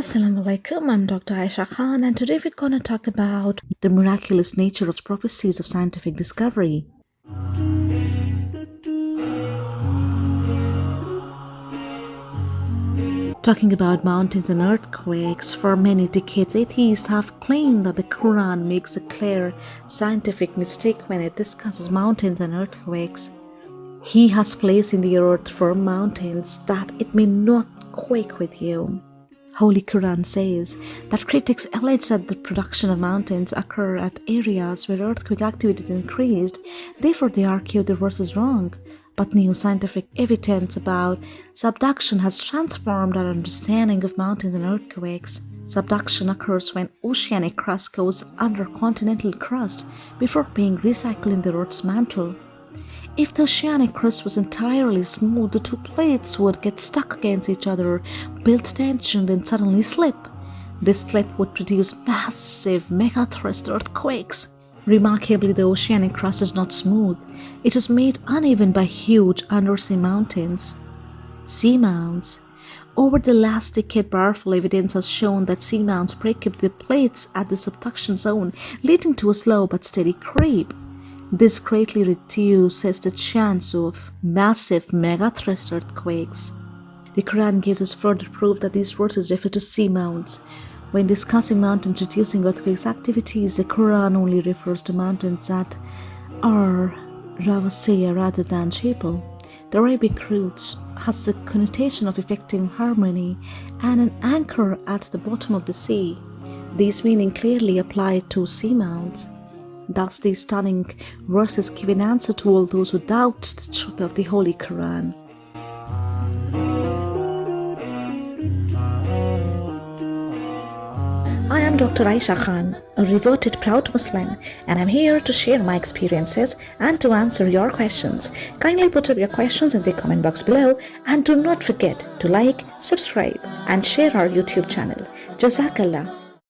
Assalamu alaikum, I'm Dr. Aisha Khan, and today we're going to talk about the miraculous nature of prophecies of scientific discovery. Talking about mountains and earthquakes, for many decades atheists have claimed that the Quran makes a clear scientific mistake when it discusses mountains and earthquakes. He has placed in the earth firm mountains that it may not quake with you. Holy Quran says that critics allege that the production of mountains occur at areas where earthquake activity is increased, therefore they argue the verse is wrong. But new scientific evidence about subduction has transformed our understanding of mountains and earthquakes. Subduction occurs when oceanic crust goes under continental crust before being recycled in the Earth's mantle. If the oceanic crust was entirely smooth, the two plates would get stuck against each other, build tension, then suddenly slip. This slip would produce massive megathrust earthquakes. Remarkably, the oceanic crust is not smooth. It is made uneven by huge undersea mountains. Seamounts. Over the last decade, powerful evidence has shown that seamounts break up the plates at the subduction zone, leading to a slow but steady creep. This greatly reduces the chance of massive megathrust earthquakes. The Quran gives us further proof that these verses refer to sea mounts. When discussing mountains reducing earthquakes activities, the Quran only refers to mountains that are rawasiya rather than jebel. The Arabic roots has the connotation of effecting harmony and an anchor at the bottom of the sea. These meaning clearly apply to seamounts. Thus, these stunning verses give an answer to all those who doubt the truth of the Holy Quran. I am Dr. Aisha Khan, a reverted proud Muslim, and I'm here to share my experiences and to answer your questions. Kindly put up your questions in the comment box below and do not forget to like, subscribe, and share our YouTube channel. Jazakallah.